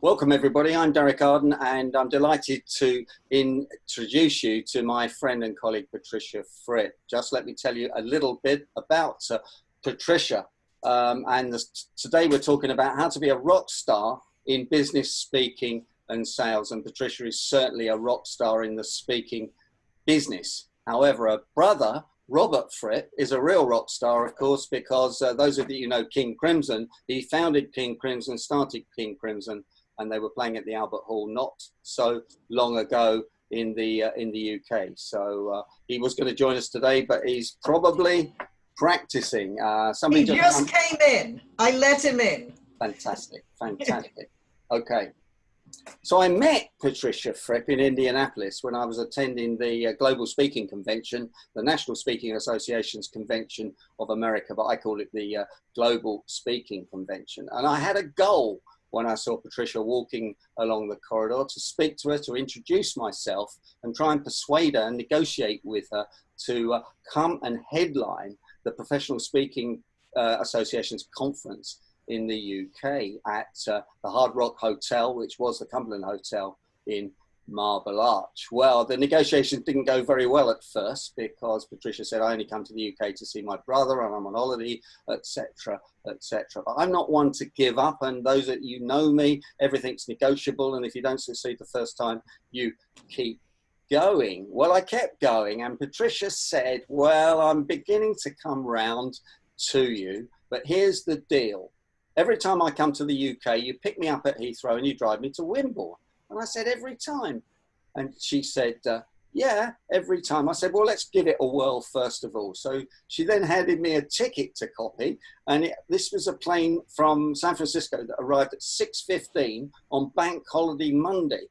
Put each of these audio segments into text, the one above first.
Welcome everybody, I'm Derek Arden and I'm delighted to introduce you to my friend and colleague Patricia Fripp. Just let me tell you a little bit about uh, Patricia. Um, and today we're talking about how to be a rock star in business speaking and sales. And Patricia is certainly a rock star in the speaking business. However, her brother, Robert Fripp, is a real rock star, of course, because uh, those of you know King Crimson, he founded King Crimson, started King Crimson, and they were playing at the Albert Hall not so long ago in the uh, in the UK. So uh, he was going to join us today, but he's probably practicing. Uh, somebody he just, just came in. I let him in. Fantastic, fantastic. okay. So I met Patricia Fripp in Indianapolis when I was attending the uh, Global Speaking Convention, the National Speaking Association's Convention of America, but I call it the uh, Global Speaking Convention. And I had a goal when I saw Patricia walking along the corridor to speak to her, to introduce myself and try and persuade her and negotiate with her to uh, come and headline the Professional Speaking uh, Association's conference in the UK at uh, the Hard Rock Hotel, which was the Cumberland Hotel in Marble Arch. Well, the negotiations didn't go very well at first because Patricia said, I only come to the UK to see my brother and I'm on holiday, etc., etc. But I'm not one to give up. And those that you know me, everything's negotiable. And if you don't succeed the first time, you keep going. Well, I kept going. And Patricia said, Well, I'm beginning to come round to you, but here's the deal. Every time I come to the UK, you pick me up at Heathrow and you drive me to Wimborne. And I said, every time. And she said, uh, yeah, every time. I said, well, let's give it a whirl first of all. So she then handed me a ticket to copy. And it, this was a plane from San Francisco that arrived at 6.15 on bank holiday Monday.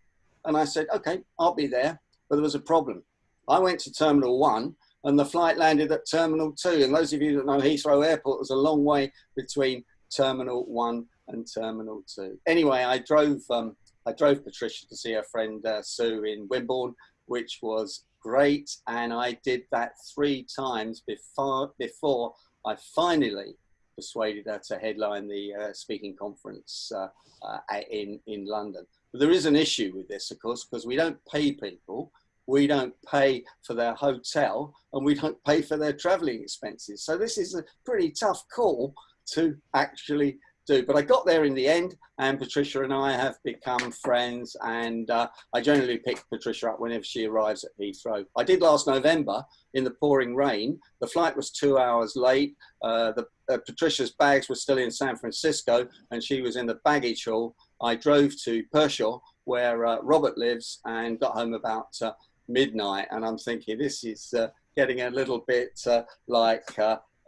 And I said, okay, I'll be there. But there was a problem. I went to Terminal 1 and the flight landed at Terminal 2. And those of you that know Heathrow Airport, there's a long way between Terminal 1 and Terminal 2. Anyway, I drove um, I drove Patricia to see her friend uh, Sue in Wimborne, which was great. And I did that three times before, before I finally persuaded her to headline the uh, speaking conference uh, uh in, in London. But there is an issue with this, of course, because we don't pay people, we don't pay for their hotel, and we don't pay for their traveling expenses. So this is a pretty tough call to actually do. But I got there in the end, and Patricia and I have become friends. And uh, I generally pick Patricia up whenever she arrives at Heathrow. I did last November in the pouring rain. The flight was two hours late. Uh, the, uh, Patricia's bags were still in San Francisco, and she was in the baggage hall. I drove to Pershore, where uh, Robert lives, and got home about uh, midnight. And I'm thinking, this is uh, getting a little bit like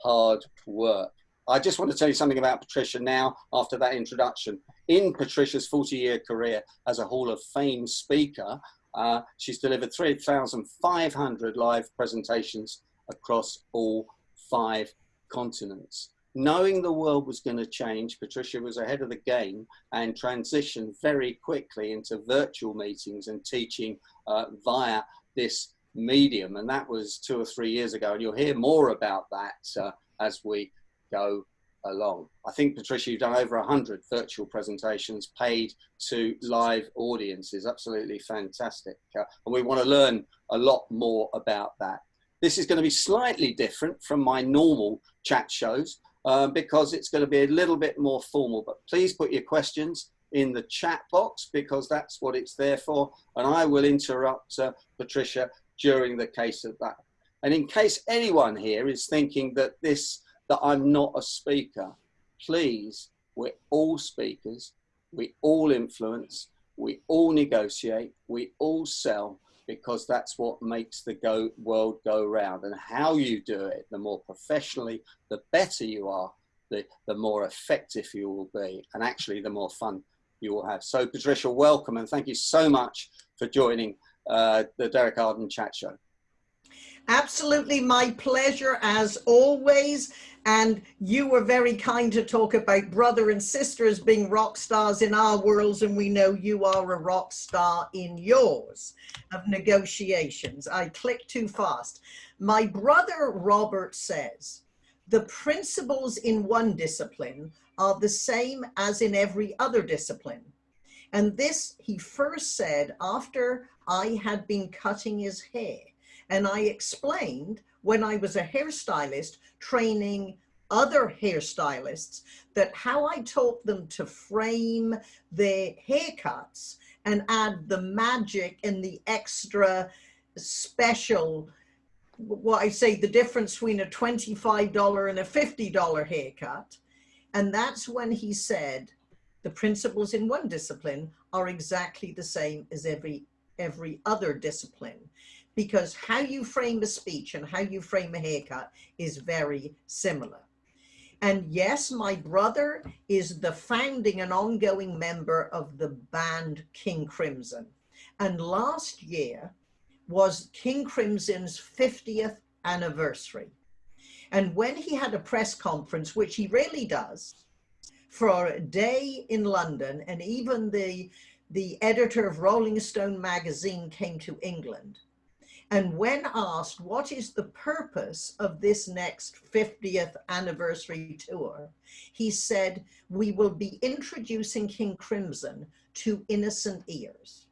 hard work. I just want to tell you something about Patricia now after that introduction. In Patricia's 40 year career as a Hall of Fame speaker, uh, she's delivered 3,500 live presentations across all five continents. Knowing the world was going to change, Patricia was ahead of the game and transitioned very quickly into virtual meetings and teaching uh, via this medium. And that was two or three years ago. And you'll hear more about that uh, as we go along. I think, Patricia, you've done over 100 virtual presentations paid to live audiences. Absolutely fantastic. Uh, and we want to learn a lot more about that. This is going to be slightly different from my normal chat shows uh, because it's going to be a little bit more formal. But please put your questions in the chat box because that's what it's there for. And I will interrupt uh, Patricia during the case of that. And in case anyone here is thinking that this that I'm not a speaker. Please, we're all speakers, we all influence, we all negotiate, we all sell because that's what makes the go world go round. And how you do it, the more professionally, the better you are, the, the more effective you will be, and actually the more fun you will have. So Patricia, welcome and thank you so much for joining uh, the Derek Arden Chat Show. Absolutely my pleasure as always. And you were very kind to talk about brother and sister as being rock stars in our worlds. And we know you are a rock star in yours of negotiations. I clicked too fast. My brother Robert says, the principles in one discipline are the same as in every other discipline. And this he first said after I had been cutting his hair. And I explained when I was a hairstylist training other hairstylists that how I taught them to frame their haircuts and add the magic and the extra special what I say the difference between a $25 and a $50 haircut. And that's when he said the principles in one discipline are exactly the same as every every other discipline because how you frame a speech and how you frame a haircut is very similar. And yes, my brother is the founding and ongoing member of the band King Crimson. And last year was King Crimson's 50th anniversary. And when he had a press conference, which he really does, for a day in London, and even the, the editor of Rolling Stone magazine came to England. And when asked, what is the purpose of this next 50th anniversary tour? He said, we will be introducing King Crimson to innocent ears.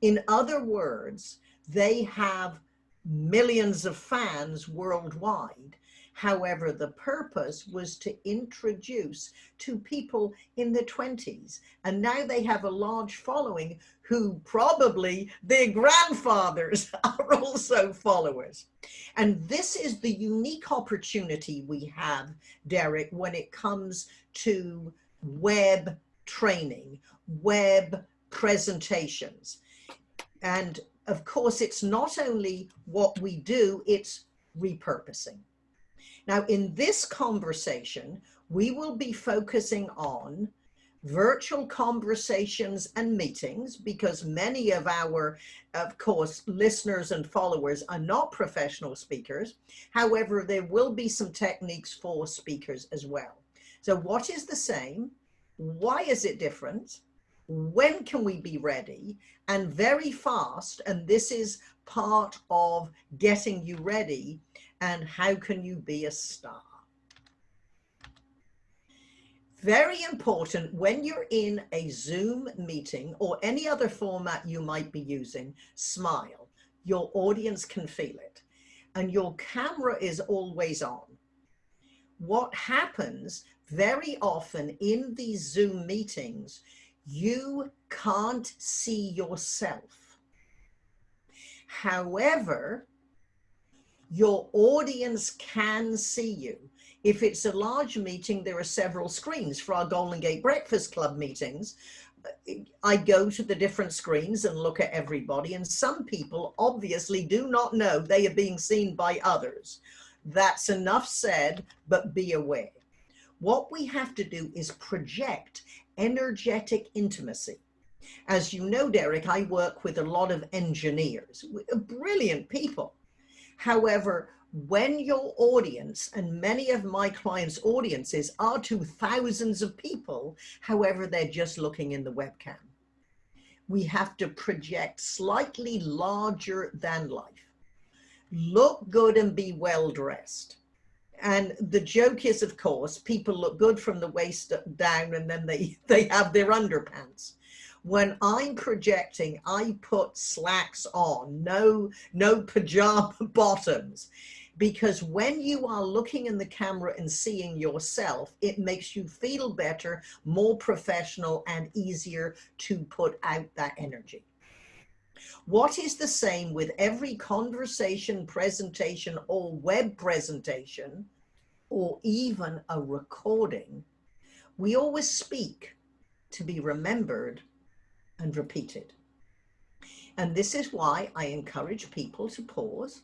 In other words, they have millions of fans worldwide. However, the purpose was to introduce to people in the 20s. And now they have a large following who probably their grandfathers are also followers. And this is the unique opportunity we have, Derek, when it comes to web training, web presentations. And of course, it's not only what we do, it's repurposing. Now, in this conversation, we will be focusing on virtual conversations and meetings because many of our, of course, listeners and followers are not professional speakers. However, there will be some techniques for speakers as well. So what is the same? Why is it different? when can we be ready and very fast and this is part of getting you ready and how can you be a star? Very important when you're in a zoom meeting or any other format you might be using smile. Your audience can feel it. And your camera is always on. What happens very often in these zoom meetings you can't see yourself. However, your audience can see you. If it's a large meeting, there are several screens. For our Golden Gate Breakfast Club meetings, I go to the different screens and look at everybody. And some people obviously do not know they are being seen by others. That's enough said, but be aware. What we have to do is project energetic intimacy. As you know, Derek, I work with a lot of engineers, brilliant people. However, when your audience and many of my clients' audiences are to thousands of people, however, they're just looking in the webcam. We have to project slightly larger than life. Look good and be well dressed and the joke is, of course, people look good from the waist down and then they, they have their underpants. When I'm projecting, I put slacks on, no, no pajama bottoms. Because when you are looking in the camera and seeing yourself, it makes you feel better, more professional and easier to put out that energy. What is the same with every conversation, presentation, or web presentation, or even a recording? We always speak to be remembered and repeated. And this is why I encourage people to pause,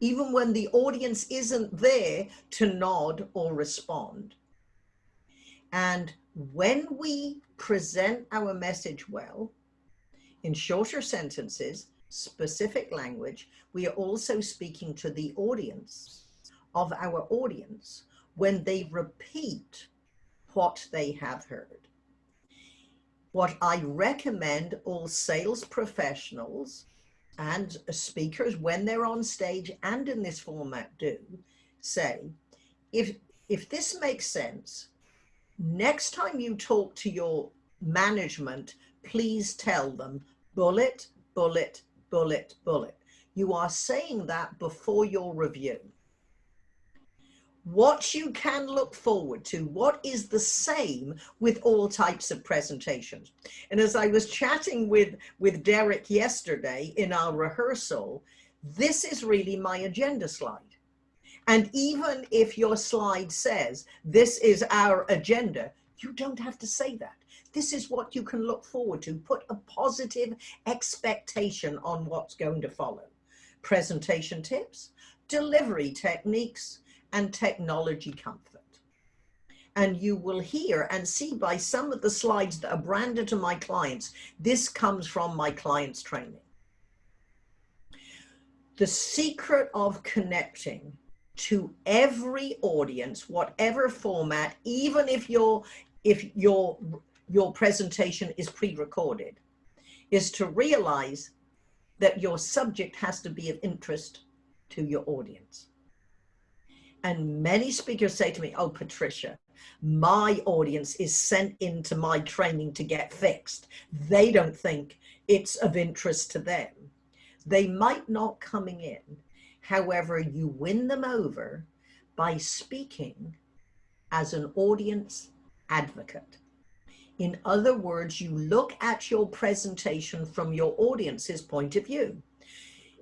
even when the audience isn't there to nod or respond. And when we present our message well, in shorter sentences, specific language, we are also speaking to the audience of our audience when they repeat what they have heard. What I recommend all sales professionals and speakers when they're on stage and in this format do say, if, if this makes sense, next time you talk to your management, please tell them bullet, bullet, bullet, bullet. You are saying that before your review. What you can look forward to, what is the same with all types of presentations. And as I was chatting with, with Derek yesterday in our rehearsal, this is really my agenda slide. And even if your slide says, this is our agenda, you don't have to say that. This is what you can look forward to. Put a positive expectation on what's going to follow. Presentation tips, delivery techniques, and technology comfort. And you will hear and see by some of the slides that are branded to my clients, this comes from my clients' training. The secret of connecting to every audience, whatever format, even if your if your your presentation is pre-recorded, is to realize that your subject has to be of interest to your audience. And many speakers say to me, oh, Patricia, my audience is sent into my training to get fixed. They don't think it's of interest to them. They might not coming in. However, you win them over by speaking as an audience advocate. In other words, you look at your presentation from your audience's point of view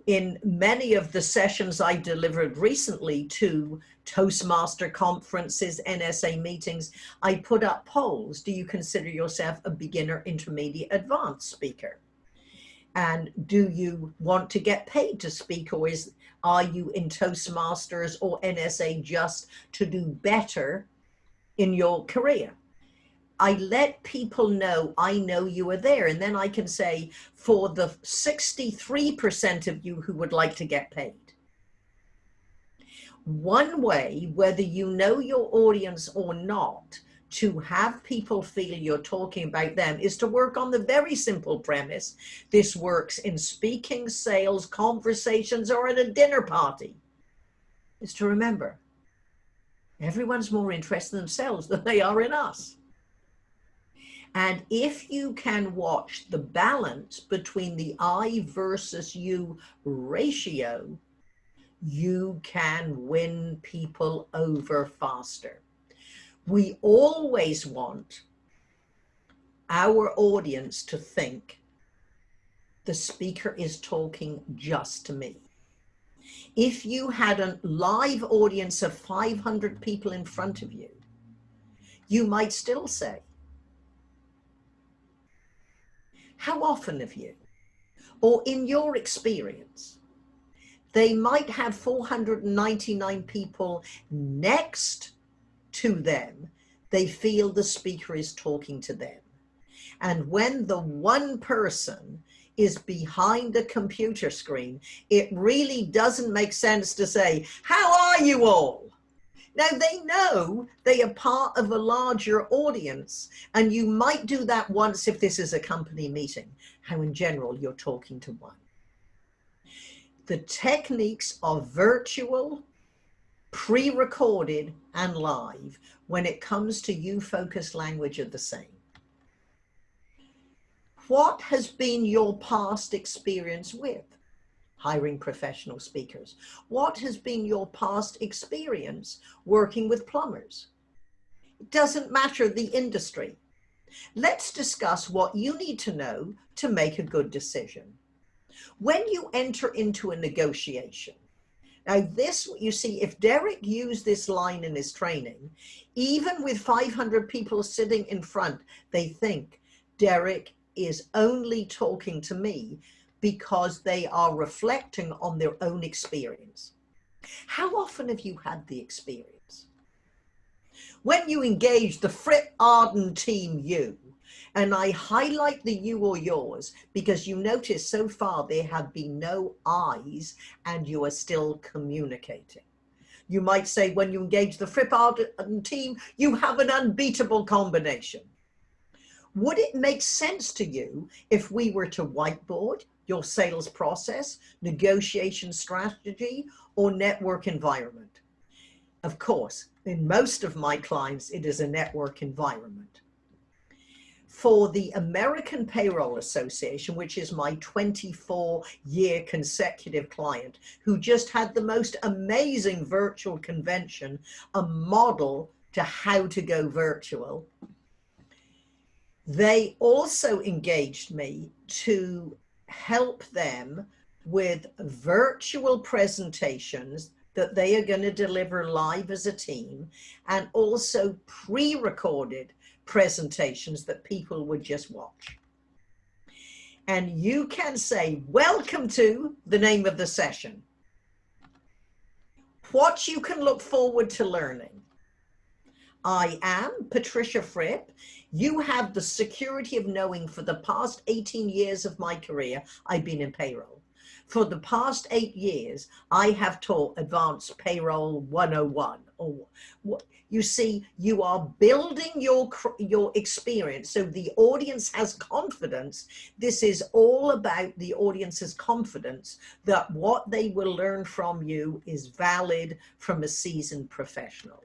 in many of the sessions I delivered recently to Toastmaster conferences, NSA meetings, I put up polls. Do you consider yourself a beginner, intermediate, advanced speaker? And do you want to get paid to speak or is, are you in Toastmasters or NSA just to do better in your career? I let people know I know you are there. And then I can say, for the 63% of you who would like to get paid. One way, whether you know your audience or not, to have people feel you're talking about them is to work on the very simple premise. This works in speaking, sales, conversations, or at a dinner party. Is to remember, everyone's more interested in themselves than they are in us. And if you can watch the balance between the I versus you ratio, you can win people over faster. We always want our audience to think the speaker is talking just to me. If you had a live audience of 500 people in front of you, you might still say, How often have you, or in your experience, they might have 499 people next to them. They feel the speaker is talking to them. And when the one person is behind the computer screen, it really doesn't make sense to say, how are you all? Now they know they are part of a larger audience and you might do that once if this is a company meeting, how in general you're talking to one. The techniques are virtual, pre-recorded and live when it comes to you focused language are the same. What has been your past experience with? Hiring professional speakers? What has been your past experience working with plumbers? It doesn't matter the industry. Let's discuss what you need to know to make a good decision. When you enter into a negotiation, now this, you see, if Derek used this line in his training, even with 500 people sitting in front, they think Derek is only talking to me because they are reflecting on their own experience. How often have you had the experience? When you engage the Fripp Arden team you, and I highlight the you or yours because you notice so far there have been no eyes and you are still communicating. You might say when you engage the Fripp Arden team, you have an unbeatable combination. Would it make sense to you if we were to whiteboard your sales process, negotiation strategy, or network environment. Of course, in most of my clients, it is a network environment. for the American Payroll Association, which is my 24 year consecutive client, who just had the most amazing virtual convention, a model to how to go virtual. They also engaged me to help them with virtual presentations that they are going to deliver live as a team and also pre-recorded presentations that people would just watch. And you can say, welcome to the name of the session. What you can look forward to learning. I am Patricia Fripp. You have the security of knowing for the past 18 years of my career, I've been in payroll. For the past eight years, I have taught Advanced Payroll 101. Or you see, you are building your your experience, so the audience has confidence. This is all about the audience's confidence that what they will learn from you is valid from a seasoned professional.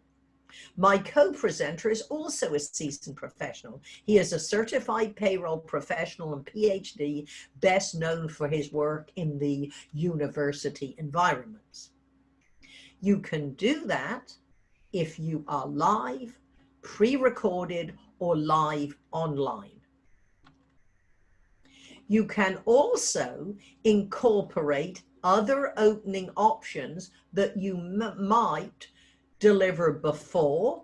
My co-presenter is also a seasoned professional. He is a certified payroll professional and PhD, best known for his work in the university environments. You can do that if you are live, pre-recorded, or live online. You can also incorporate other opening options that you might deliver before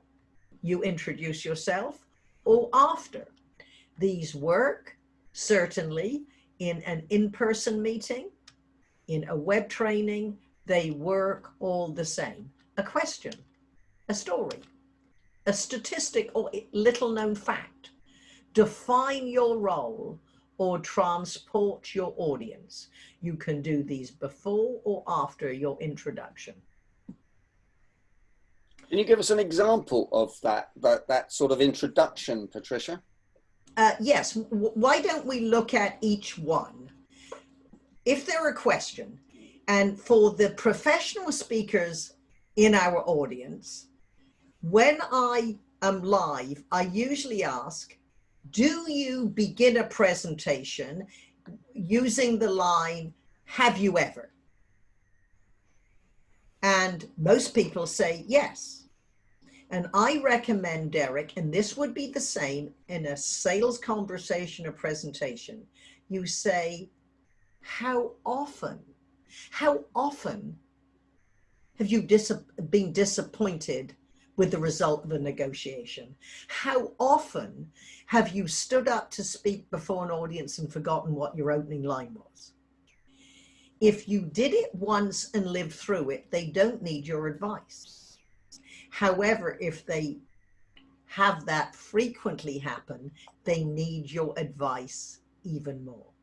you introduce yourself or after. These work certainly in an in-person meeting, in a web training, they work all the same. A question, a story, a statistic or little known fact. Define your role or transport your audience. You can do these before or after your introduction. Can you give us an example of that, that, that sort of introduction, Patricia? Uh, yes. why don't we look at each one? If there are a question, and for the professional speakers in our audience, when I am live, I usually ask, do you begin a presentation using the line, have you ever? And most people say yes. And I recommend, Derek, and this would be the same in a sales conversation or presentation. You say, how often, how often have you dis been disappointed with the result of a negotiation? How often have you stood up to speak before an audience and forgotten what your opening line was? If you did it once and lived through it, they don't need your advice. However, if they have that frequently happen, they need your advice even more.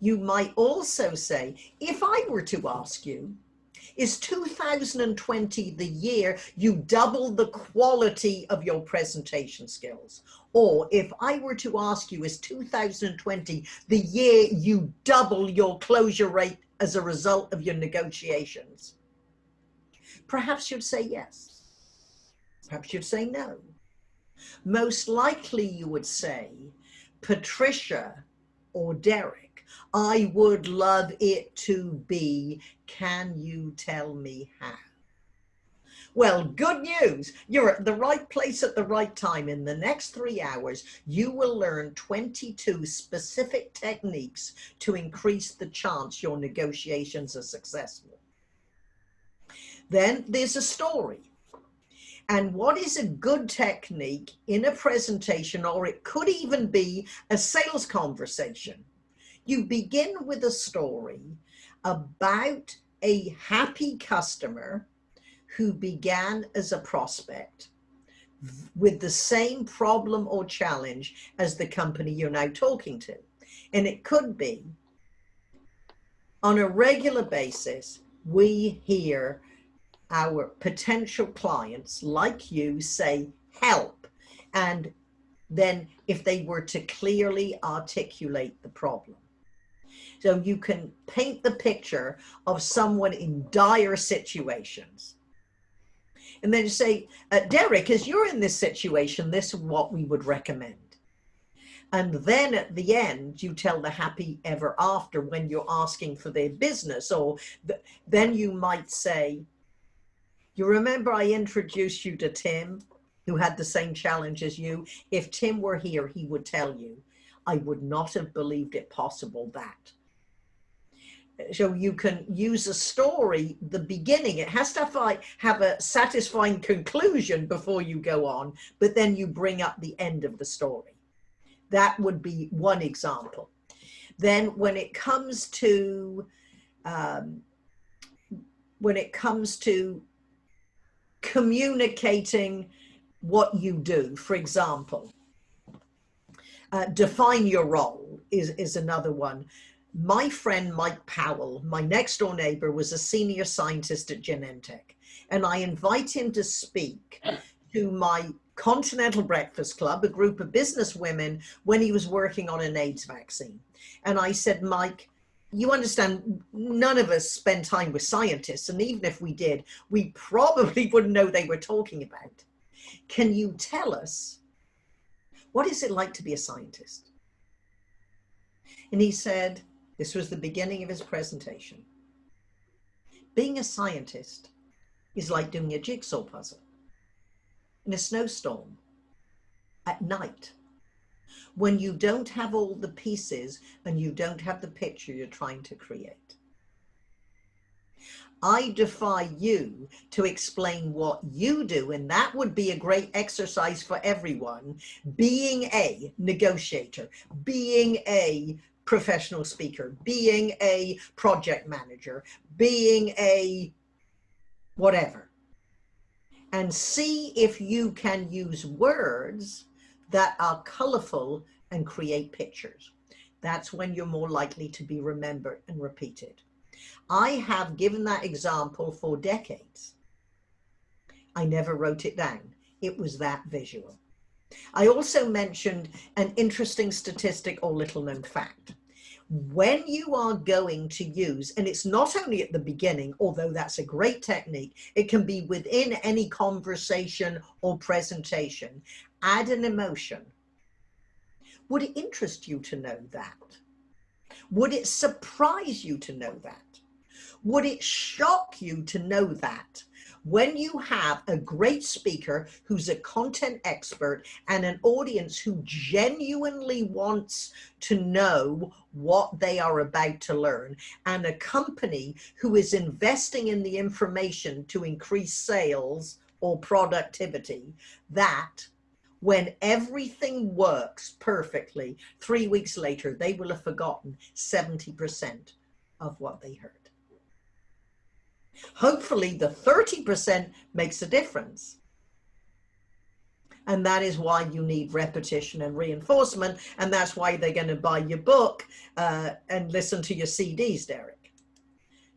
You might also say, if I were to ask you, is 2020 the year you double the quality of your presentation skills? Or if I were to ask you, is 2020 the year you double your closure rate as a result of your negotiations? Perhaps you'd say yes. Perhaps you'd say no. Most likely you would say, Patricia or Derek, I would love it to be, can you tell me how? Well, good news. You're at the right place at the right time. In the next three hours, you will learn 22 specific techniques to increase the chance your negotiations are successful. Then there's a story. And what is a good technique in a presentation, or it could even be a sales conversation? You begin with a story about a happy customer who began as a prospect with the same problem or challenge as the company you're now talking to. And it could be on a regular basis, we hear our potential clients like you say help and then if they were to clearly articulate the problem. So you can paint the picture of someone in dire situations. And then you say, uh, Derek, as you're in this situation, this is what we would recommend. And then at the end, you tell the happy ever after when you're asking for their business, or the, then you might say, You remember I introduced you to Tim, who had the same challenge as you? If Tim were here, he would tell you, I would not have believed it possible that so you can use a story the beginning it has to have, have a satisfying conclusion before you go on but then you bring up the end of the story. That would be one example. Then when it comes to um, when it comes to communicating what you do for example uh, define your role is is another one my friend Mike Powell, my next door neighbor, was a senior scientist at Genentech, and I invite him to speak to my Continental Breakfast Club, a group of business women, when he was working on an AIDS vaccine. And I said, Mike, you understand, none of us spend time with scientists, and even if we did, we probably wouldn't know they were talking about. Can you tell us what is it like to be a scientist? And he said, this was the beginning of his presentation. Being a scientist is like doing a jigsaw puzzle in a snowstorm at night when you don't have all the pieces and you don't have the picture you're trying to create. I defy you to explain what you do, and that would be a great exercise for everyone. Being a negotiator, being a professional speaker, being a project manager, being a whatever. And see if you can use words that are colorful and create pictures. That's when you're more likely to be remembered and repeated. I have given that example for decades. I never wrote it down. It was that visual. I also mentioned an interesting statistic or little known fact. When you are going to use, and it's not only at the beginning, although that's a great technique, it can be within any conversation or presentation, add an emotion. Would it interest you to know that? Would it surprise you to know that? Would it shock you to know that? When you have a great speaker who's a content expert and an audience who genuinely wants to know what they are about to learn and a company who is investing in the information to increase sales or productivity that when everything works perfectly, three weeks later, they will have forgotten 70% of what they heard. Hopefully the 30% makes a difference. And that is why you need repetition and reinforcement. And that's why they're going to buy your book uh, and listen to your CDs, Derek.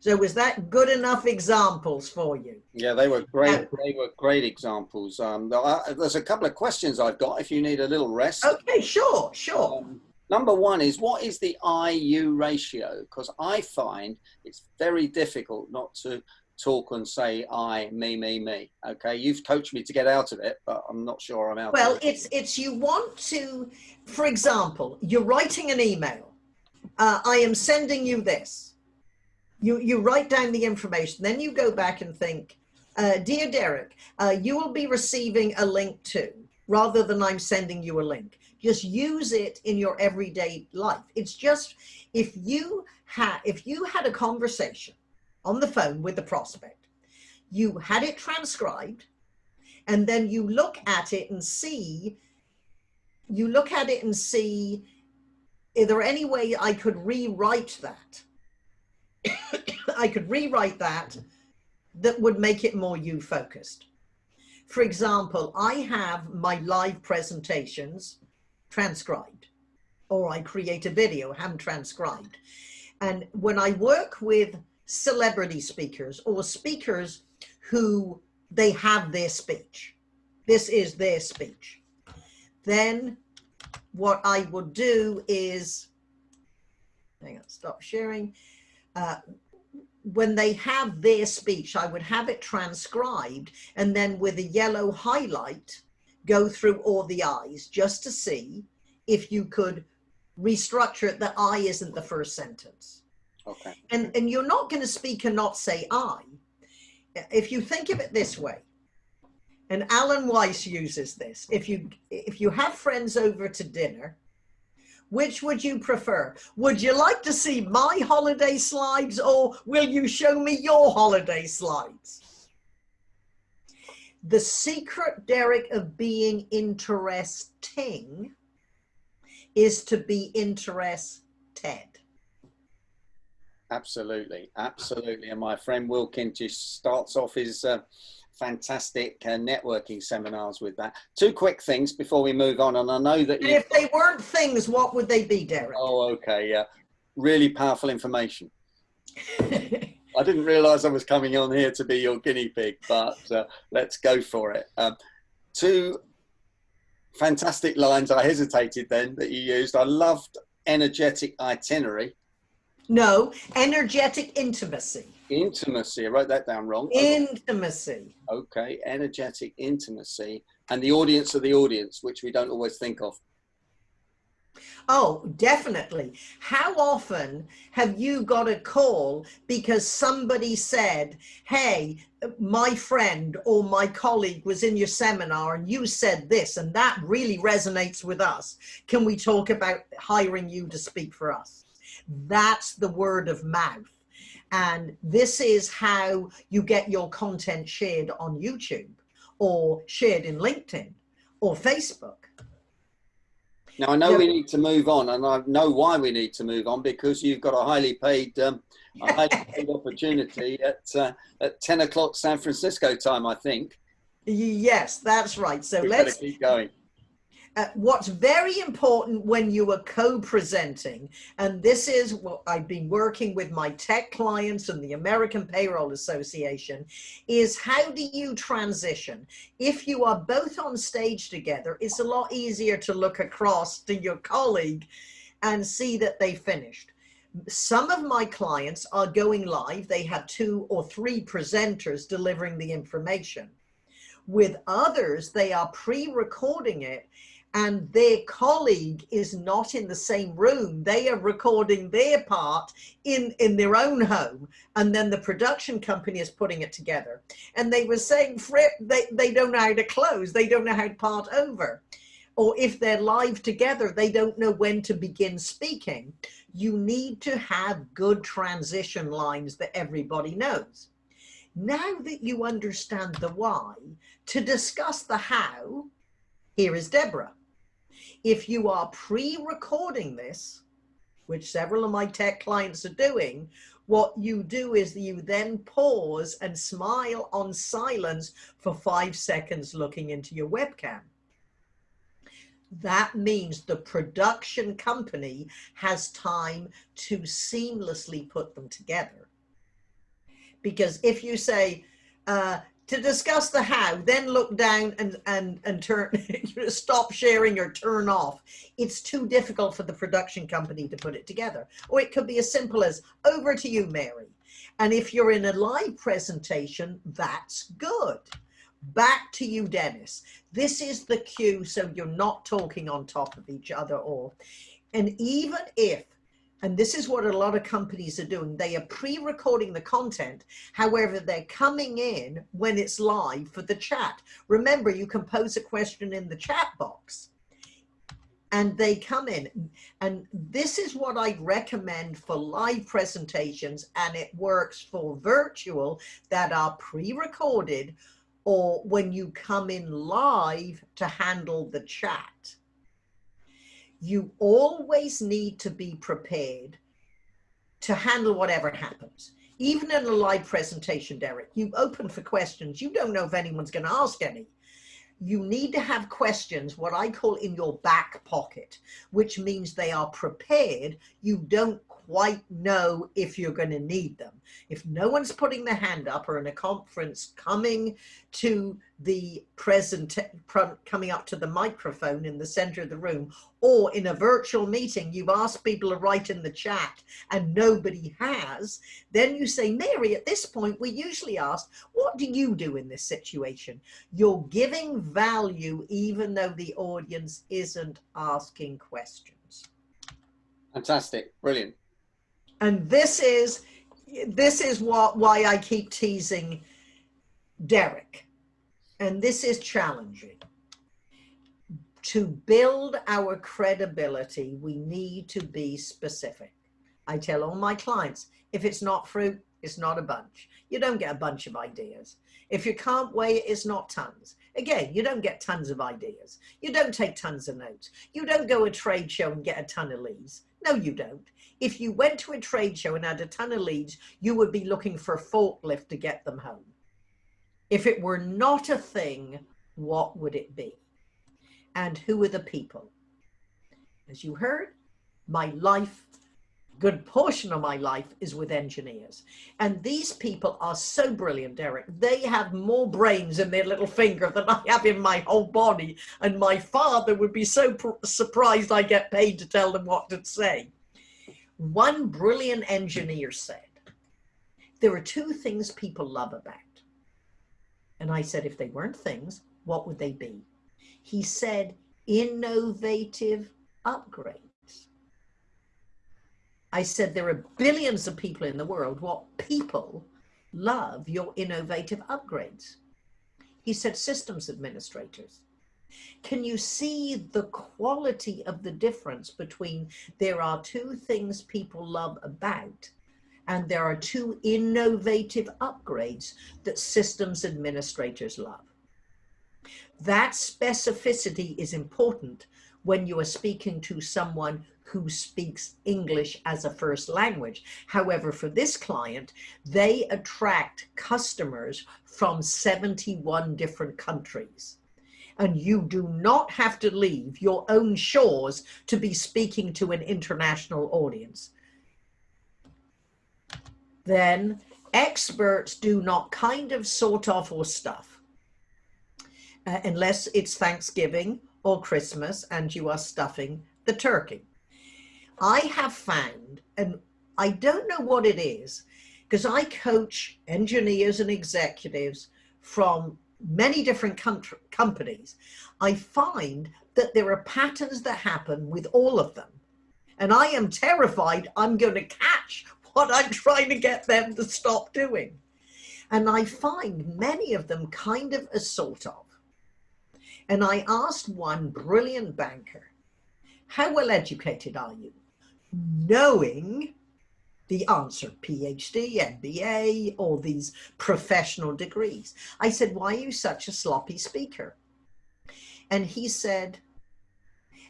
So was that good enough examples for you? Yeah, they were great. they were great examples. Um, there's a couple of questions I've got if you need a little rest. Okay, sure, sure. Um, Number one is what is the IU ratio? Because I find it's very difficult not to talk and say I, me, me, me. Okay, you've coached me to get out of it, but I'm not sure I'm out. Of it. Well, it's it's you want to, for example, you're writing an email. Uh, I am sending you this. You you write down the information, then you go back and think, uh, dear Derek, uh, you will be receiving a link to, rather than I'm sending you a link just use it in your everyday life. It's just if you had if you had a conversation on the phone with the prospect you had it transcribed and then you look at it and see you look at it and see is there any way i could rewrite that? I could rewrite that that would make it more you focused for example i have my live presentations transcribed or I create a video, hand transcribed. And when I work with celebrity speakers or speakers who they have their speech, this is their speech, then what I would do is, hang on, stop sharing. Uh, when they have their speech, I would have it transcribed and then with a yellow highlight, go through all the I's just to see if you could restructure it that I isn't the first sentence. Okay. And, and you're not going to speak and not say I. If you think of it this way, and Alan Weiss uses this, if you, if you have friends over to dinner which would you prefer? Would you like to see my holiday slides or will you show me your holiday slides? The secret, Derek, of being interesting is to be interested. Absolutely, absolutely. And my friend Wilkin just starts off his uh, fantastic uh, networking seminars with that. Two quick things before we move on, and I know that if they weren't things, what would they be, Derek? Oh, okay, yeah, really powerful information. I didn't realise I was coming on here to be your guinea pig, but uh, let's go for it. Um, two fantastic lines. I hesitated then that you used. I loved energetic itinerary. No, energetic intimacy. Intimacy. I wrote that down wrong. Intimacy. Okay, energetic intimacy. And the audience of the audience, which we don't always think of. Oh, definitely. How often have you got a call because somebody said, hey, my friend or my colleague was in your seminar and you said this and that really resonates with us. Can we talk about hiring you to speak for us? That's the word of mouth. And this is how you get your content shared on YouTube or shared in LinkedIn or Facebook. Now I know we need to move on, and I know why we need to move on because you've got a highly paid, um, a highly paid opportunity at uh, at ten o'clock San Francisco time, I think. Yes, that's right. So we let's keep going. Uh, what's very important when you are co-presenting, and this is what I've been working with my tech clients and the American Payroll Association, is how do you transition? If you are both on stage together, it's a lot easier to look across to your colleague and see that they finished. Some of my clients are going live. They have two or three presenters delivering the information. With others, they are pre-recording it and their colleague is not in the same room. They are recording their part in, in their own home. And then the production company is putting it together. And they were saying, Fripp, they, they don't know how to close. They don't know how to part over. Or if they're live together, they don't know when to begin speaking. You need to have good transition lines that everybody knows. Now that you understand the why, to discuss the how, here is Deborah. If you are pre-recording this, which several of my tech clients are doing, what you do is you then pause and smile on silence for five seconds looking into your webcam. That means the production company has time to seamlessly put them together. Because if you say, uh, to discuss the how, then look down and, and, and turn, stop sharing or turn off. It's too difficult for the production company to put it together. Or it could be as simple as, over to you, Mary. And if you're in a live presentation, that's good. Back to you, Dennis. This is the cue so you're not talking on top of each other or, and even if and this is what a lot of companies are doing. They are pre-recording the content. However, they're coming in when it's live for the chat. Remember, you can pose a question in the chat box and they come in. And this is what I recommend for live presentations and it works for virtual that are pre-recorded or when you come in live to handle the chat you always need to be prepared to handle whatever happens. Even in a live presentation, Derek, you open for questions. You don't know if anyone's going to ask any. You need to have questions, what I call in your back pocket, which means they are prepared. You don't quite know if you're going to need them. If no one's putting their hand up or in a conference coming to the present, coming up to the microphone in the center of the room, or in a virtual meeting, you've asked people to write in the chat and nobody has, then you say, Mary, at this point, we usually ask, what do you do in this situation? You're giving value even though the audience isn't asking questions. Fantastic, brilliant. And this is, this is what, why I keep teasing Derek. And this is challenging. To build our credibility, we need to be specific. I tell all my clients, if it's not fruit, it's not a bunch. You don't get a bunch of ideas. If you can't weigh it, it's not tons. Again, you don't get tons of ideas. You don't take tons of notes. You don't go a trade show and get a ton of leads. No, you don't. If you went to a trade show and had a ton of leads, you would be looking for a forklift to get them home. If it were not a thing, what would it be? And who are the people? As you heard, my life good portion of my life is with engineers. And these people are so brilliant, Derek. They have more brains in their little finger than I have in my whole body. And my father would be so surprised I get paid to tell them what to say. One brilliant engineer said, there are two things people love about. And I said, if they weren't things, what would they be? He said, innovative upgrades. I said there are billions of people in the world. What people love your innovative upgrades? He said systems administrators. Can you see the quality of the difference between there are two things people love about and there are two innovative upgrades that systems administrators love? That specificity is important when you are speaking to someone who speaks English as a first language. However, for this client, they attract customers from 71 different countries. And you do not have to leave your own shores to be speaking to an international audience. Then experts do not kind of sort of or stuff. Uh, unless it's Thanksgiving or Christmas and you are stuffing the turkey. I have found, and I don't know what it is, because I coach engineers and executives from many different companies. I find that there are patterns that happen with all of them. And I am terrified I'm going to catch what I'm trying to get them to stop doing. And I find many of them kind of a sort of. And I asked one brilliant banker, how well educated are you? Knowing the answer, PhD, MBA, all these professional degrees. I said, why are you such a sloppy speaker? And he said,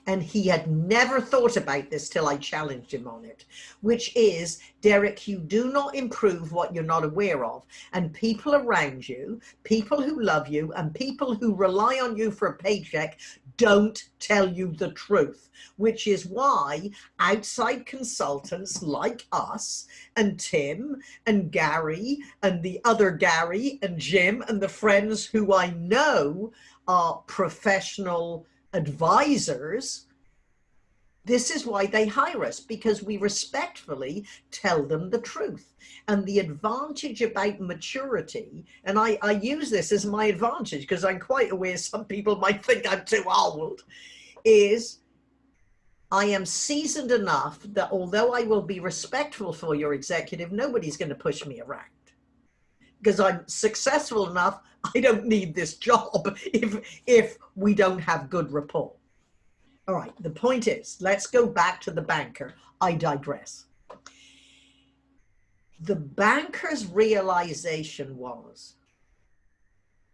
and he had never thought about this till I challenged him on it, which is, Derek, you do not improve what you're not aware of. And people around you, people who love you and people who rely on you for a paycheck don't tell you the truth, which is why outside consultants like us and Tim and Gary and the other Gary and Jim and the friends who I know are professional advisors, this is why they hire us, because we respectfully tell them the truth. And the advantage about maturity, and I, I use this as my advantage because I'm quite aware some people might think I'm too old, is I am seasoned enough that although I will be respectful for your executive, nobody's going to push me around because I'm successful enough. I don't need this job if, if we don't have good rapport. All right, the point is, let's go back to the banker. I digress. The banker's realization was,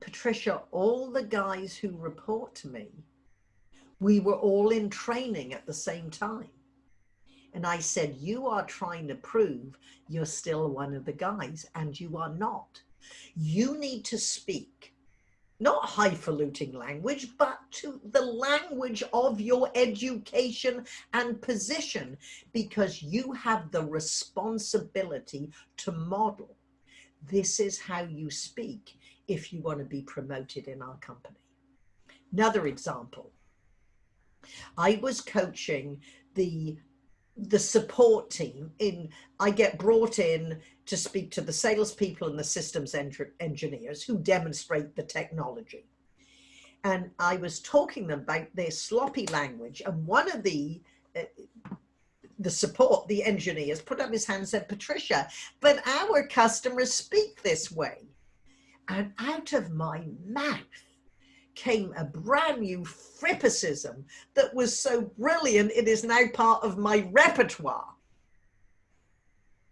Patricia, all the guys who report to me, we were all in training at the same time. And I said, you are trying to prove you're still one of the guys and you are not. You need to speak not highfalutin language, but to the language of your education and position, because you have the responsibility to model. This is how you speak if you want to be promoted in our company. Another example, I was coaching the the support team in I get brought in to speak to the salespeople and the systems engineers who demonstrate the technology. And I was talking them about their sloppy language and one of the uh, the support, the engineers put up his hand and said, Patricia, but our customers speak this way. And out of my mouth came a brand new frippicism that was so brilliant, it is now part of my repertoire.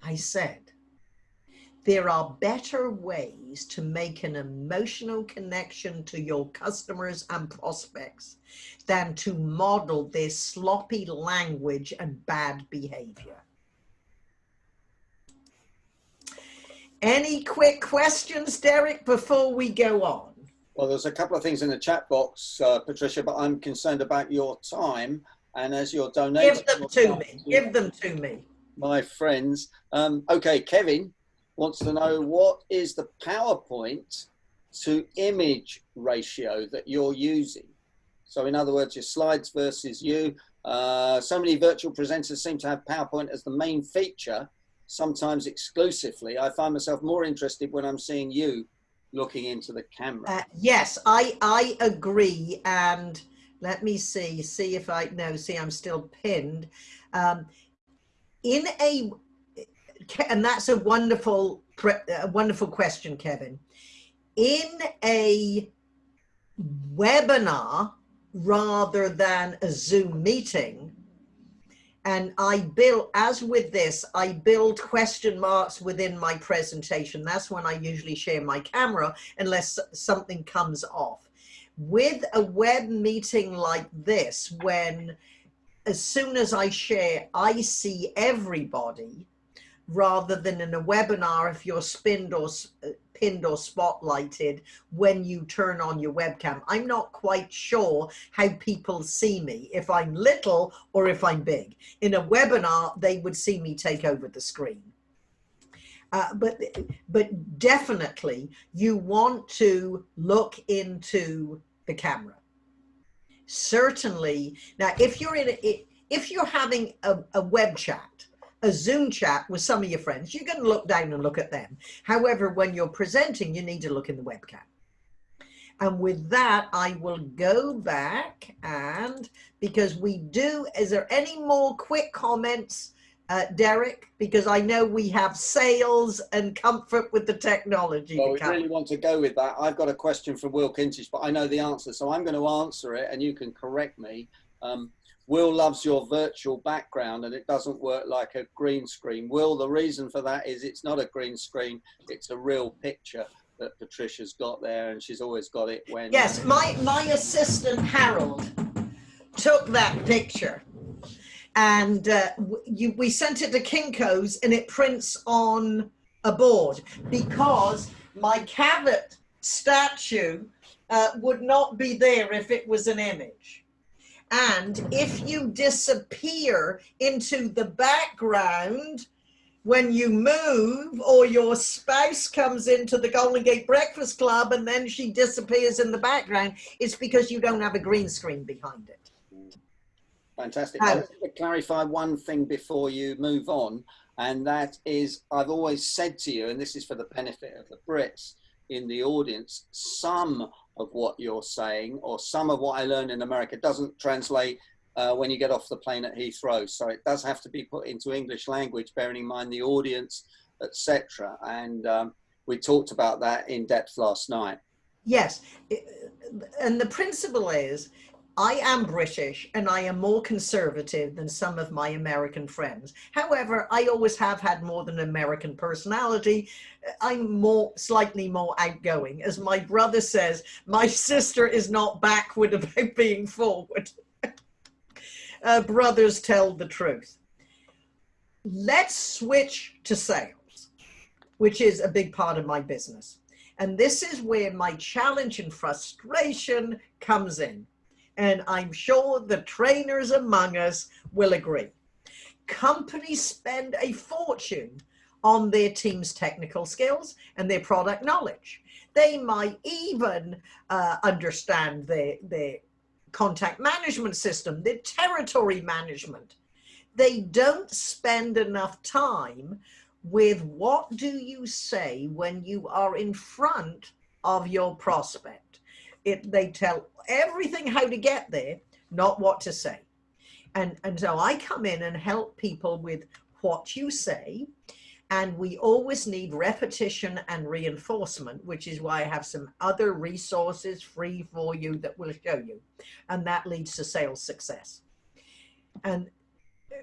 I said, there are better ways to make an emotional connection to your customers and prospects than to model their sloppy language and bad behavior. Any quick questions, Derek, before we go on? Well, there's a couple of things in the chat box, uh, Patricia, but I'm concerned about your time. And as you're donating, give them to me. Give them to me. My friends. Um, okay, Kevin wants to know what is the PowerPoint to image ratio that you're using. So, in other words, your slides versus you. Uh, so many virtual presenters seem to have PowerPoint as the main feature, sometimes exclusively. I find myself more interested when I'm seeing you looking into the camera. Uh, yes, I, I agree. And let me see, see if I, no, see, I'm still pinned. Um, in a, and that's a wonderful, a wonderful question, Kevin. In a webinar, rather than a Zoom meeting, and I build, as with this, I build question marks within my presentation. That's when I usually share my camera unless something comes off. With a web meeting like this, when as soon as I share, I see everybody, rather than in a webinar, if you're spinned or uh, pinned or spotlighted when you turn on your webcam. I'm not quite sure how people see me, if I'm little or if I'm big. In a webinar, they would see me take over the screen. Uh, but but definitely you want to look into the camera certainly now if you're in a, if you're having a, a web chat a Zoom chat with some of your friends, you're going to look down and look at them. However, when you're presenting, you need to look in the webcam. And with that, I will go back and because we do, is there any more quick comments, uh, Derek? Because I know we have sales and comfort with the technology. Well, we really want to go with that. I've got a question from Will Kintich, but I know the answer. So I'm going to answer it and you can correct me. Um, Will loves your virtual background and it doesn't work like a green screen. Will, the reason for that is it's not a green screen, it's a real picture that Patricia's got there and she's always got it when... Yes, my, my assistant Harold took that picture and uh, you, we sent it to Kinko's and it prints on a board because my Cavett statue uh, would not be there if it was an image. And if you disappear into the background when you move or your spouse comes into the Golden Gate Breakfast Club and then she disappears in the background, it's because you don't have a green screen behind it. Fantastic. Um, I want to clarify one thing before you move on, and that is I've always said to you, and this is for the benefit of the Brits in the audience, some of what you're saying or some of what I learned in America doesn't translate uh, when you get off the plane at Heathrow. So it does have to be put into English language, bearing in mind the audience, etc. And um, we talked about that in depth last night. Yes, and the principle is I am British and I am more conservative than some of my American friends. However, I always have had more than American personality. I'm more, slightly more outgoing. As my brother says, my sister is not backward about being forward. uh, brothers tell the truth. Let's switch to sales, which is a big part of my business. And this is where my challenge and frustration comes in. And I'm sure the trainers among us will agree. Companies spend a fortune on their team's technical skills and their product knowledge. They might even uh, understand their, their contact management system, their territory management. They don't spend enough time with what do you say when you are in front of your prospect. It, they tell everything how to get there, not what to say. And, and so I come in and help people with what you say. And we always need repetition and reinforcement, which is why I have some other resources free for you that will show you. And that leads to sales success. And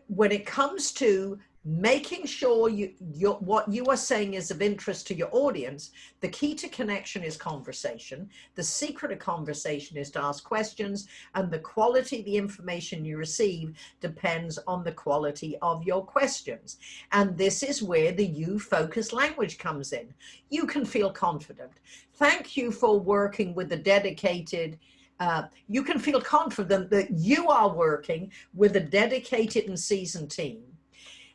when it comes to making sure you what you are saying is of interest to your audience the key to connection is conversation. The secret of conversation is to ask questions and the quality of the information you receive depends on the quality of your questions. And this is where the you focus language comes in. You can feel confident. Thank you for working with a dedicated uh, you can feel confident that you are working with a dedicated and seasoned team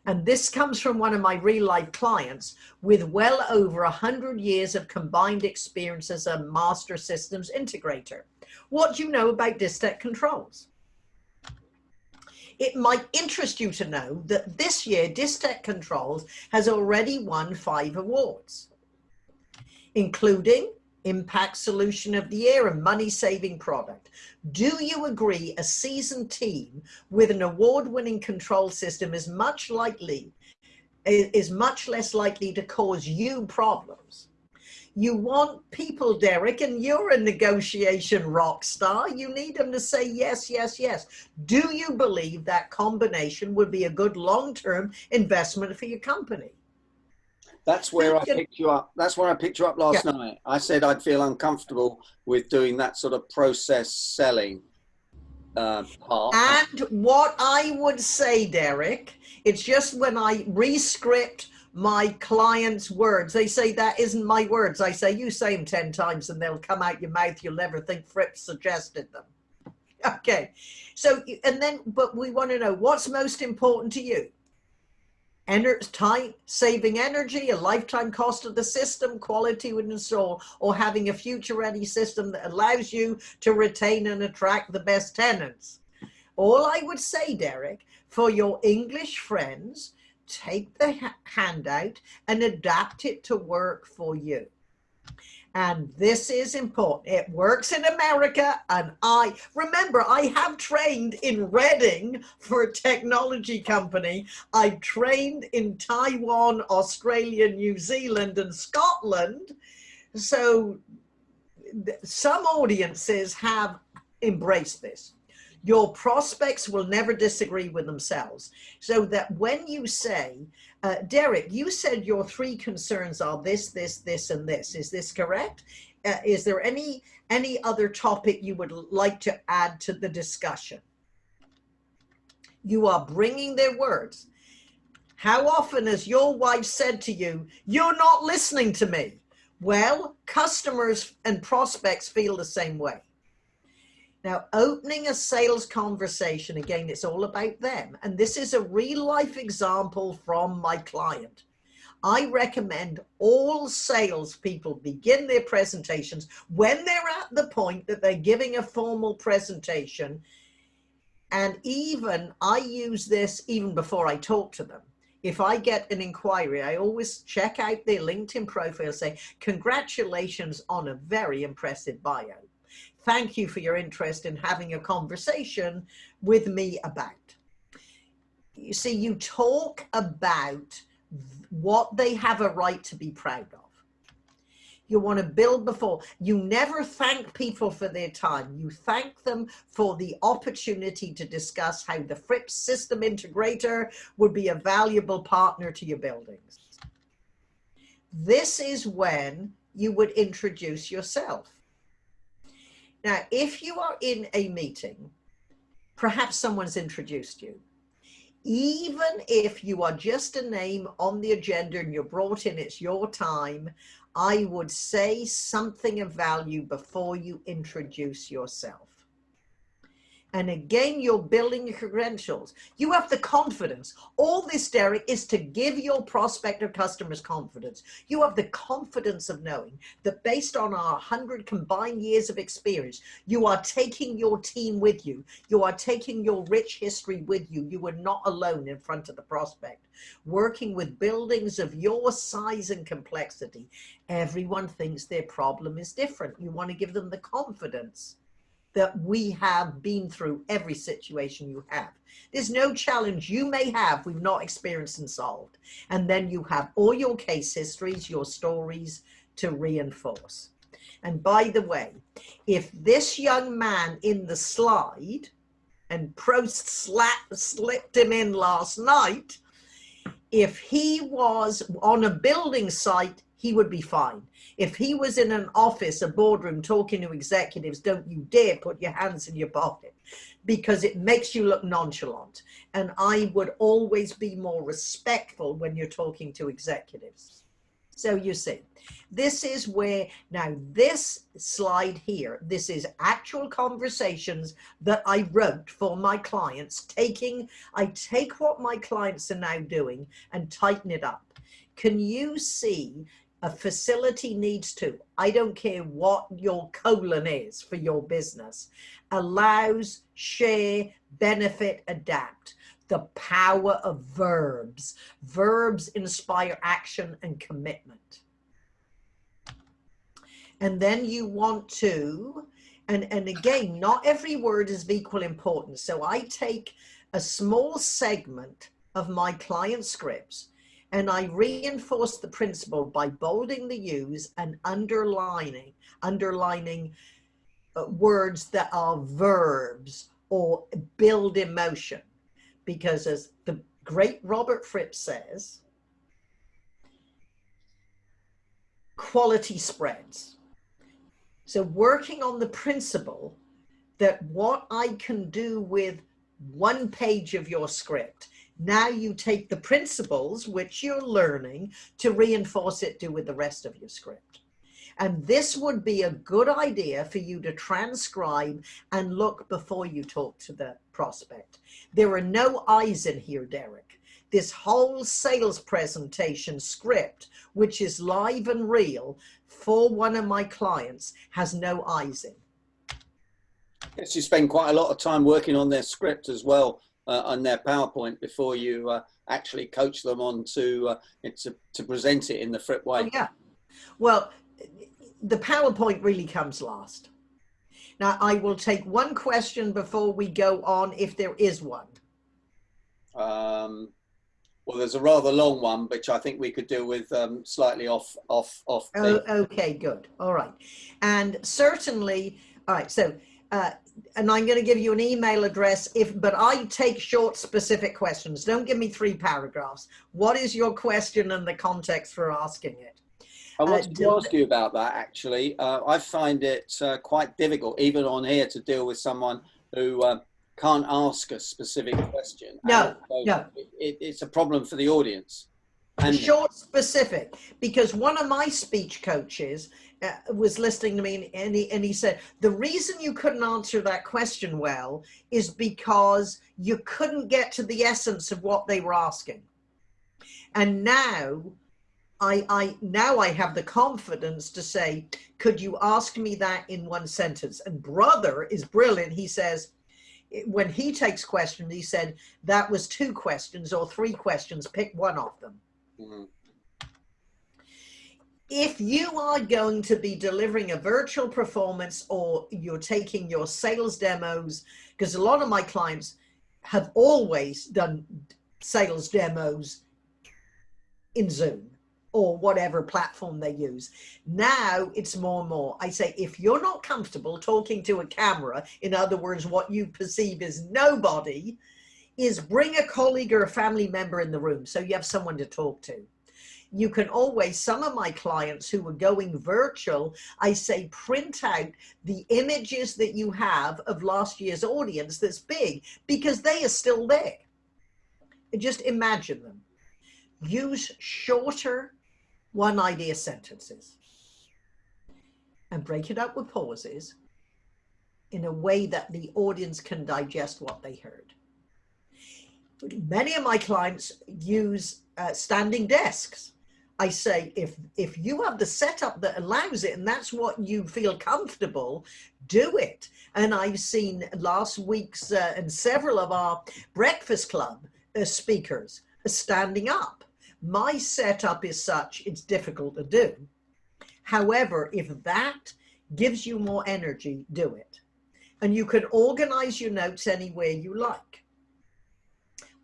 and this comes from one of my real life clients with well over a hundred years of combined experience as a master systems integrator. What do you know about Distech controls? It might interest you to know that this year Distech Controls has already won five awards, including impact solution of the year and money saving product. Do you agree a seasoned team with an award winning control system is much likely is much less likely to cause you problems? You want people, Derek, and you're a negotiation rock star. You need them to say yes, yes, yes. Do you believe that combination would be a good long-term investment for your company? That's where I picked you up. That's where I picked you up last yeah. night. I said I'd feel uncomfortable with doing that sort of process selling uh, part. And what I would say, Derek, it's just when I rescript my clients' words, they say that isn't my words. I say you say them ten times and they'll come out your mouth. You'll never think Fripp suggested them. Okay, so and then, but we want to know what's most important to you ener- time saving energy, a lifetime cost of the system, quality would install, or having a future ready system that allows you to retain and attract the best tenants. All I would say, Derek, for your English friends, take the handout and adapt it to work for you. And this is important. It works in America. And I remember I have trained in Reading for a technology company. I trained in Taiwan, Australia, New Zealand, and Scotland. So some audiences have embraced this. Your prospects will never disagree with themselves. So that when you say, uh, Derek, you said your three concerns are this, this, this, and this. Is this correct? Uh, is there any any other topic you would like to add to the discussion? You are bringing their words. How often has your wife said to you, you're not listening to me? Well, customers and prospects feel the same way. Now, opening a sales conversation, again, it's all about them. And this is a real life example from my client. I recommend all salespeople begin their presentations when they're at the point that they're giving a formal presentation. And even I use this even before I talk to them. If I get an inquiry, I always check out their LinkedIn profile, say, Congratulations on a very impressive bio thank you for your interest in having a conversation with me about. You see, you talk about what they have a right to be proud of. You want to build before. You never thank people for their time. You thank them for the opportunity to discuss how the Fripp system integrator would be a valuable partner to your buildings. This is when you would introduce yourself. Now, if you are in a meeting, perhaps someone's introduced you. even if you are just a name on the agenda and you're brought in, it's your time, I would say something of value before you introduce yourself. And again, you're building your credentials. You have the confidence. All this, Derek, is to give your prospective customers confidence. You have the confidence of knowing that based on our 100 combined years of experience, you are taking your team with you. You are taking your rich history with you. You are not alone in front of the prospect. Working with buildings of your size and complexity, everyone thinks their problem is different. You want to give them the confidence that we have been through every situation you have. There's no challenge you may have we've not experienced and solved. And then you have all your case histories, your stories to reinforce. And by the way, if this young man in the slide, and Prost slap, slipped him in last night, if he was on a building site, he would be fine. If he was in an office, a boardroom, talking to executives, don't you dare put your hands in your pocket because it makes you look nonchalant. And I would always be more respectful when you're talking to executives. So you see, this is where, now this slide here, this is actual conversations that I wrote for my clients, taking, I take what my clients are now doing and tighten it up. Can you see a facility needs to, I don't care what your colon is for your business, allows, share, benefit, adapt. The power of verbs. Verbs inspire action and commitment. And then you want to, and, and again, not every word is of equal importance. So I take a small segment of my client scripts and I reinforce the principle by bolding the U's and underlining, underlining uh, words that are verbs or build emotion. Because as the great Robert Fripp says, quality spreads. So working on the principle that what I can do with one page of your script now you take the principles which you're learning to reinforce it do with the rest of your script. And this would be a good idea for you to transcribe and look before you talk to the prospect. There are no eyes in here, Derek. This whole sales presentation script, which is live and real for one of my clients, has no eyes in. Yes, you spend quite a lot of time working on their script as well on their PowerPoint before you uh, actually coach them on to, uh, to, to present it in the Fripp way. Oh, yeah. Well, the PowerPoint really comes last. Now, I will take one question before we go on, if there is one. Um, well, there's a rather long one, which I think we could do with um, slightly off, off, off. Oh, okay, good. All right. And certainly, all right, so uh, and I'm going to give you an email address if but I take short specific questions. Don't give me three paragraphs. What is your question and the context for asking it? I wanted uh, to ask you about that actually. Uh, I find it uh, quite difficult even on here to deal with someone who uh, can't ask a specific question. No so no. it, it's a problem for the audience. And short specific because one of my speech coaches uh, was listening to me and he, and he said, the reason you couldn't answer that question well is because you couldn't get to the essence of what they were asking. And now I, I now I have the confidence to say, could you ask me that in one sentence? And brother is brilliant. He says, when he takes questions, he said, that was two questions or three questions, pick one of them. Mm -hmm if you are going to be delivering a virtual performance or you're taking your sales demos, because a lot of my clients have always done sales demos in Zoom or whatever platform they use. Now it's more and more. I say, if you're not comfortable talking to a camera, in other words, what you perceive as nobody, is bring a colleague or a family member in the room so you have someone to talk to you can always, some of my clients who are going virtual, I say print out the images that you have of last year's audience that's big because they are still there. just imagine them. Use shorter one idea sentences and break it up with pauses in a way that the audience can digest what they heard. Many of my clients use uh, standing desks. I say, if, if you have the setup that allows it and that's what you feel comfortable, do it. And I've seen last week's uh, and several of our Breakfast Club uh, speakers standing up. My setup is such, it's difficult to do. However, if that gives you more energy, do it. And you can organize your notes anywhere you like.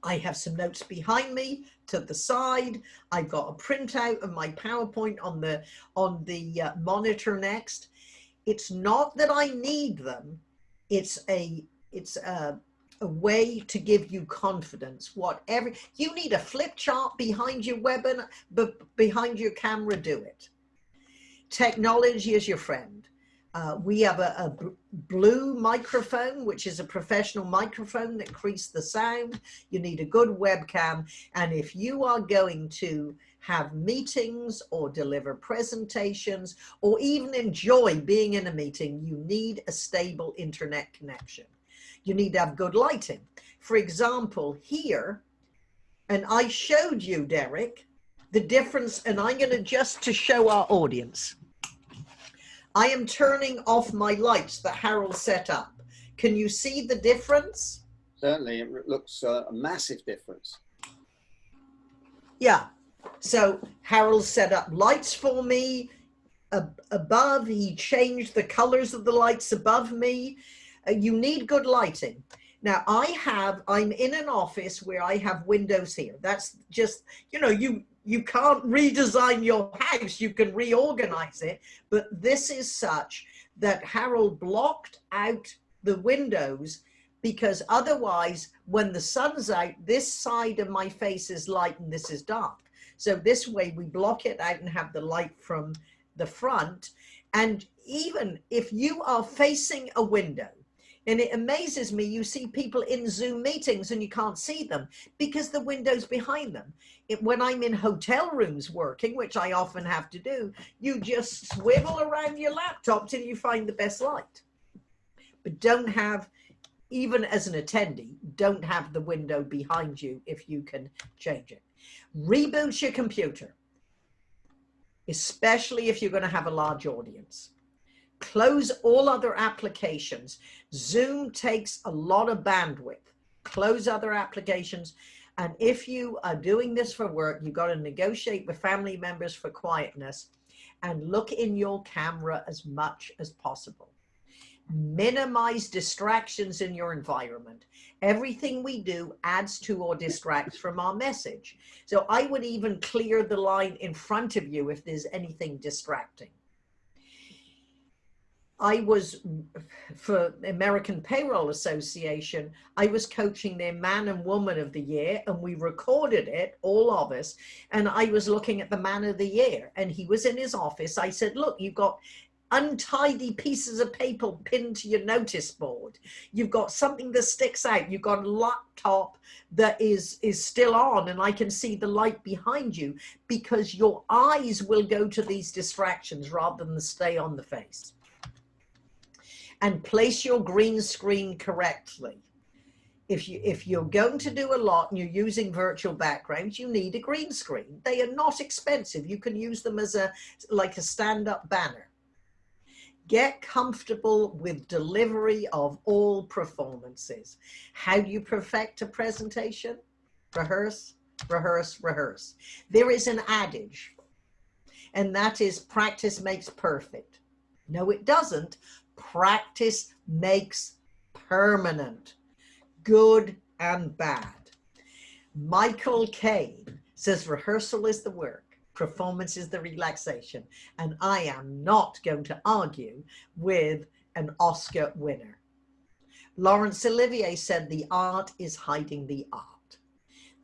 I have some notes behind me to the side. I've got a printout of my PowerPoint on the on the uh, monitor next. It's not that I need them. It's a it's a, a way to give you confidence. Whatever you need a flip chart behind your webinar, but behind your camera, do it. Technology is your friend. Uh, we have a, a blue microphone, which is a professional microphone that creates the sound. You need a good webcam. And if you are going to have meetings or deliver presentations or even enjoy being in a meeting, you need a stable internet connection. You need to have good lighting. For example, here, and I showed you, Derek, the difference, and I'm going to just to show our audience. I am turning off my lights that Harold set up. Can you see the difference? Certainly, it looks uh, a massive difference. Yeah. So Harold set up lights for me above. He changed the colors of the lights above me. Uh, you need good lighting. Now I have, I'm in an office where I have windows here. That's just, you know, you, you can't redesign your house, you can reorganize it, but this is such that Harold blocked out the windows because otherwise when the sun's out, this side of my face is light and this is dark. So this way we block it out and have the light from the front. And even if you are facing a window, and it amazes me, you see people in Zoom meetings and you can't see them because the window's behind them. It, when I'm in hotel rooms working, which I often have to do, you just swivel around your laptop till you find the best light. But don't have, even as an attendee, don't have the window behind you if you can change it. Reboot your computer, especially if you're going to have a large audience close all other applications. Zoom takes a lot of bandwidth. Close other applications. And if you are doing this for work, you've got to negotiate with family members for quietness and look in your camera as much as possible. Minimize distractions in your environment. Everything we do adds to or distracts from our message. So I would even clear the line in front of you if there's anything distracting. I was for American Payroll Association, I was coaching their man and woman of the year and we recorded it, all of us. And I was looking at the man of the year and he was in his office. I said, look, you've got untidy pieces of paper pinned to your notice board. You've got something that sticks out. You've got a laptop that is, is still on and I can see the light behind you because your eyes will go to these distractions rather than stay on the face and place your green screen correctly. If, you, if you're going to do a lot and you're using virtual backgrounds, you need a green screen. They are not expensive. You can use them as a, like a stand-up banner. Get comfortable with delivery of all performances. How do you perfect a presentation? Rehearse, rehearse, rehearse. There is an adage, and that is practice makes perfect. No, it doesn't, practice makes permanent, good and bad. Michael Caine says rehearsal is the work, performance is the relaxation. And I am not going to argue with an Oscar winner. Laurence Olivier said the art is hiding the art.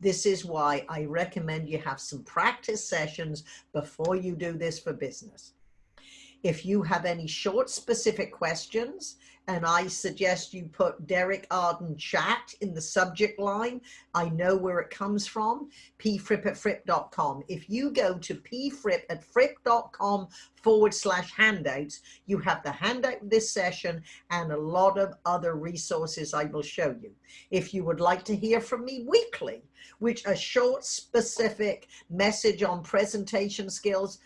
This is why I recommend you have some practice sessions before you do this for business If you have any short specific questions, and I suggest you put Derek Arden chat in the subject line. I know where it comes from, pfripp at fripp.com. If you go to pfripp at fripp.com forward slash handouts, you have the handout of this session and a lot of other resources I will show you. If you would like to hear from me weekly, which a short specific message on presentation skills,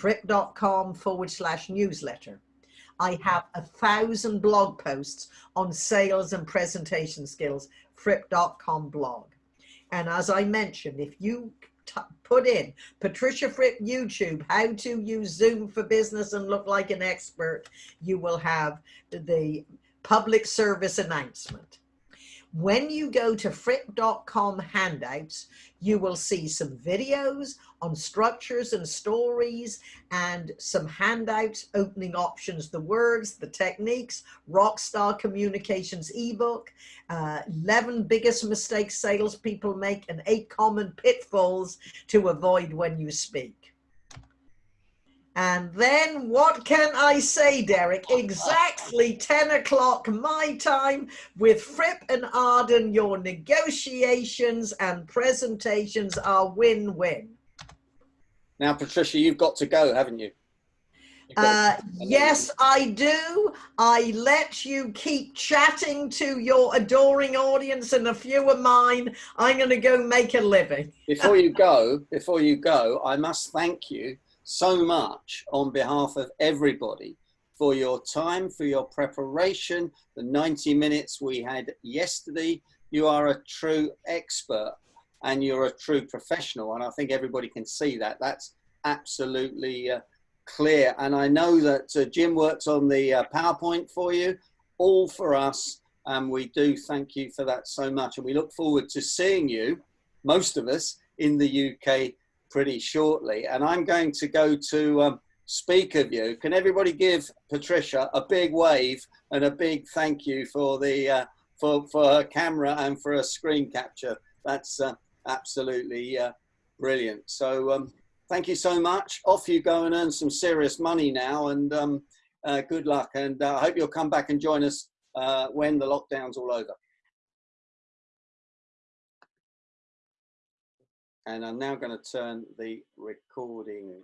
fripp.com forward slash newsletter. I have a thousand blog posts on sales and presentation skills, fripp.com blog. And as I mentioned, if you put in Patricia Fripp YouTube, how to use Zoom for business and look like an expert, you will have the public service announcement. When you go to fripp.com handouts, you will see some videos on structures and stories and some handouts, opening options, the words, the techniques, Rockstar Communications ebook, uh, 11 biggest mistakes salespeople make and eight common pitfalls to avoid when you speak. And then what can I say, Derek? Exactly 10 o'clock my time with Fripp and Arden. Your negotiations and presentations are win-win. Now, Patricia, you've got to go, haven't you? Uh, yes, I do. I let you keep chatting to your adoring audience and a few of mine. I'm going to go make a living. before you go, before you go, I must thank you so much on behalf of everybody for your time, for your preparation, the 90 minutes we had yesterday. You are a true expert and you're a true professional. And I think everybody can see that. That's absolutely uh, clear. And I know that uh, Jim works on the uh, PowerPoint for you, all for us. And we do thank you for that so much. And we look forward to seeing you, most of us, in the UK pretty shortly. And I'm going to go to um, speak of you. Can everybody give Patricia a big wave and a big thank you for the uh, for for her camera and for her screen capture? That's uh, absolutely uh, brilliant. So um, thank you so much. Off you go and earn some serious money now. And um, uh, good luck. And uh, I hope you'll come back and join us uh, when the lockdown's all over. And I'm now going to turn the recording